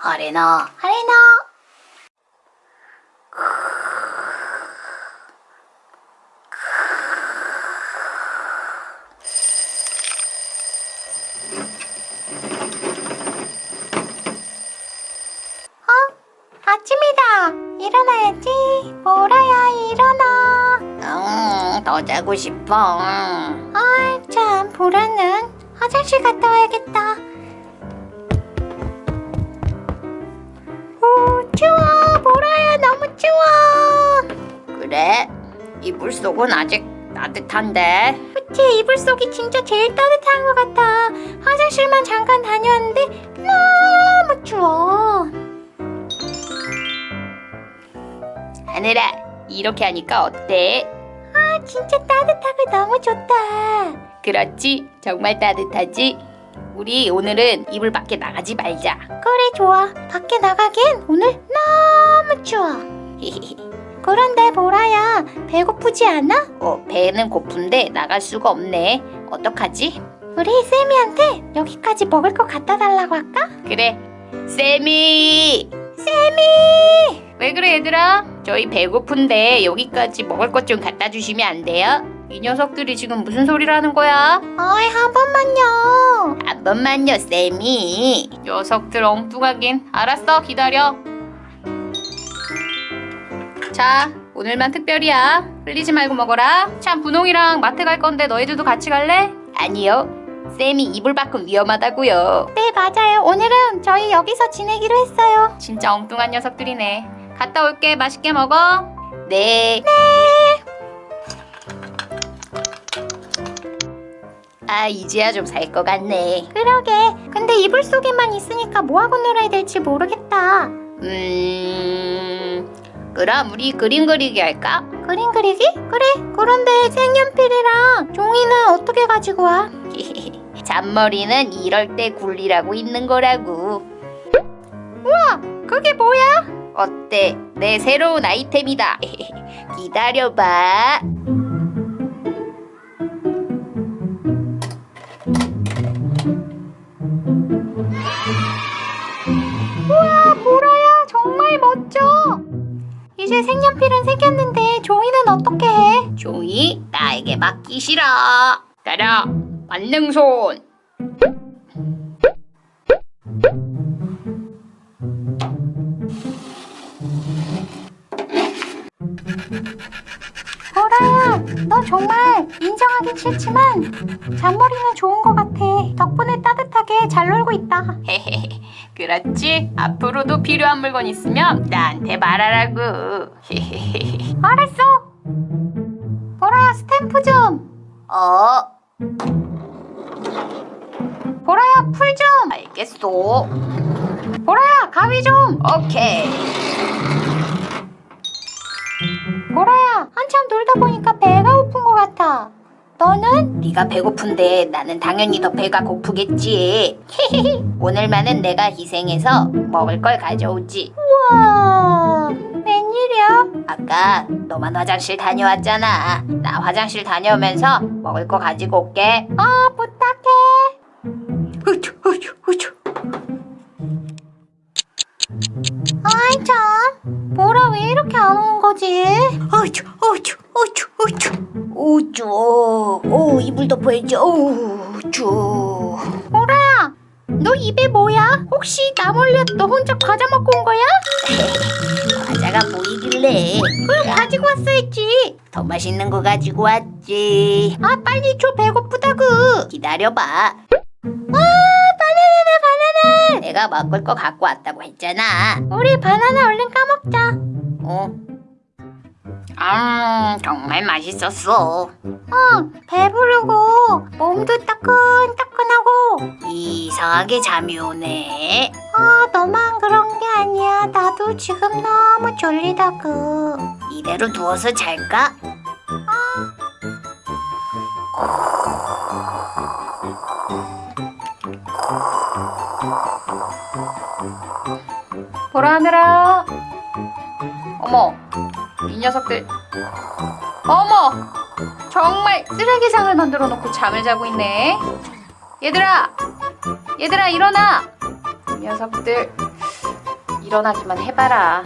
아레나 아레나. 어? 아침이다. 일어나야지. 보라야 일어나. 응, 더 자고 싶어. 아이 참 보라는 화장실 갔다 와야겠다 속은 아직 따뜻한데. 그치 이불 속이 진짜 제일 따뜻한 것 같아. 화장실만 잠깐 다녀왔는데 너무 추워. 하늘아 이렇게 하니까 어때? 아 진짜 따뜻하고 너무 좋다. 그렇지? 정말 따뜻하지? 우리 오늘은 이불 밖에 나가지 말자. 그래 좋아. 밖에 나가긴 오늘 너무 추워 그런데 보라야 배고프지 않아? 어 배는 고픈데 나갈 수가 없네 어떡하지? 우리 쌤이한테 여기까지 먹을 거 갖다 달라고 할까? 그래 쌤이 쌤이 왜 그래 얘들아? 저희 배고픈데 여기까지 먹을 것 좀 갖다 주시면 안 돼요? 이 녀석들이 지금 무슨 소리를 하는 거야? 어이 한 번만요 한 번만요 쌤이 녀석들 엉뚱하긴 알았어 기다려 자 오늘만 특별이야. 흘리지 말고 먹어라. 참 분홍이랑 마트 갈 건데 너희들도 같이 갈래? 아니요. 쌤이 이불 밖은 위험하다고요. 네 맞아요. 오늘은 저희 여기서 지내기로 했어요. 진짜 엉뚱한 녀석들이네. 갔다 올게. 맛있게 먹어. 네. 네. 아 이제야 좀 살 것 같네. 그러게. 근데 이불 속에만 있으니까 뭐하고 놀아야 될지 모르겠다. 음... 그럼 우리 그림 그리기 할까? 그림 그리기? 그래 그런데 색연필이랑 종이는 어떻게 가지고 와? 잔머리는 이럴 때 굴리라고 있는 거라고 우와 그게 뭐야? 어때 내 새로운 아이템이다 기다려봐 색연필은 생겼는데 종이는 어떻게 해? 종이 나에게 맡기시라 따라 만능손. 보라야 너 정말 인정하긴 싫지만 잔머리는 좋은 것 같아. 덕분에 따뜻하게 잘 놀고 있다. 그렇지? 앞으로도 필요한 물건 있으면 나한테 말하라고. 알았어. 보라야 스탬프 좀. 어? 보라야 풀 좀. 알겠어. 보라야 가위 좀. 오케이. 보라야 한참 놀다 보니까 배가 고픈 것 같아. 너는? 네가 배고픈데 나는 당연히 더 배가 고프겠지. 오늘만은 내가 희생해서 먹을 걸 가져오지. 우와 웬일이야? 아까 너만 화장실 다녀왔잖아. 나 화장실 다녀오면서 먹을 거 가지고 올게. 어 부탁 어쭈. 어쭈. 오 이불 덮어야지. 어쭈. 보라야 너 입에 뭐야? 혹시 나 몰래 너 혼자 과자 먹고 온 거야? 과자가 보이길래. 그럼 가지고 왔어야지. 더 맛있는 거 가지고 왔지. 아 빨리 줘 배고프다구 기다려봐. 와 바나나다 바나나. 내가 먹을 거 갖고 왔다고 했잖아. 우리 바나나 얼른 까먹자. 어? 음 정말 맛있었어. 어 배부르고 몸도 따끈따끈하고 이상하게 잠이 오네. 아 너만 그런 게 아니야. 나도 지금 너무 졸리다구 이대로 누워서 잘까? 보라 하늘아 어머 이 녀석들. 어머! 정말 쓰레기상을 만들어 놓고 잠을 자고 있네. 얘들아! 얘들아 일어나! 이 녀석들 일어나기만 해봐라.